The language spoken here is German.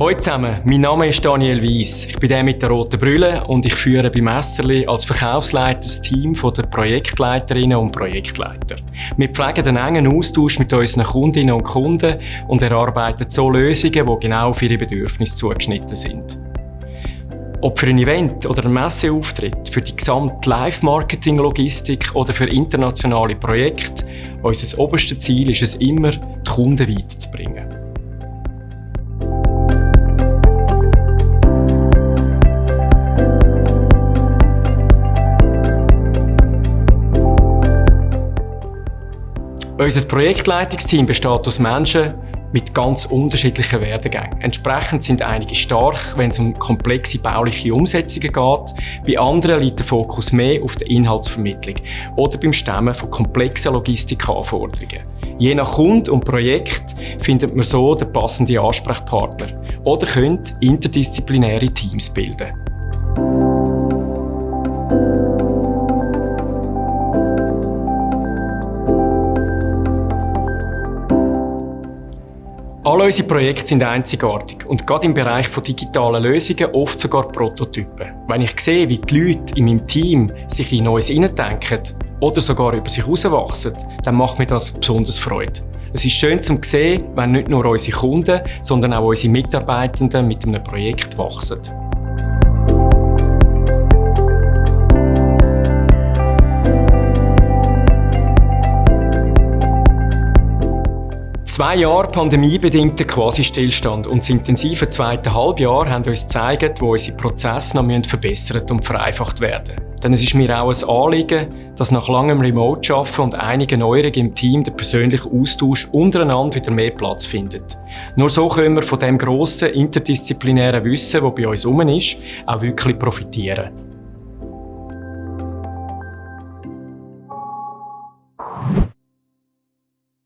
Hallo zusammen, mein Name ist Daniel Weiss. Ich bin der mit der roten Brille und ich führe bei Messerli als Verkaufsleiter das Team der Projektleiterinnen und Projektleiter. Wir pflegen einen engen Austausch mit unseren Kundinnen und Kunden und erarbeiten so Lösungen, die genau auf ihre Bedürfnisse zugeschnitten sind. Ob für ein Event oder ein Messeauftritt, für die gesamte Live-Marketing-Logistik oder für internationale Projekte, unser oberstes Ziel ist es immer, die Kunden weiterzubringen. Unser Projektleitungsteam besteht aus Menschen mit ganz unterschiedlichen Werdegängen. Entsprechend sind einige stark, wenn es um komplexe bauliche Umsetzungen geht. Bei anderen liegt der Fokus mehr auf der Inhaltsvermittlung oder beim Stemmen von komplexen Logistikanforderungen. Je nach Kunde und Projekt findet man so den passenden Ansprechpartner oder könnt interdisziplinäre Teams bilden. Alle unsere Projekte sind einzigartig und gerade im Bereich von digitalen Lösungen oft sogar Prototypen. Wenn ich sehe, wie die Leute in meinem Team sich in Neues hineindenken oder sogar über sich herauswachsen, dann macht mir das besonders Freude. Es ist schön zu sehen, wenn nicht nur unsere Kunden, sondern auch unsere Mitarbeitenden mit einem Projekt wachsen. Zwei Jahre pandemiebedingter Quasi-Stillstand und das intensive zweite Halbjahr haben uns gezeigt, wo unsere Prozesse noch verbessert und vereinfacht werden Denn es ist mir auch ein Anliegen, dass nach langem Remote-Arbeiten und einigen Neuerungen im Team der persönliche Austausch untereinander wieder mehr Platz findet. Nur so können wir von dem grossen interdisziplinären Wissen, das bei uns herum ist, auch wirklich profitieren.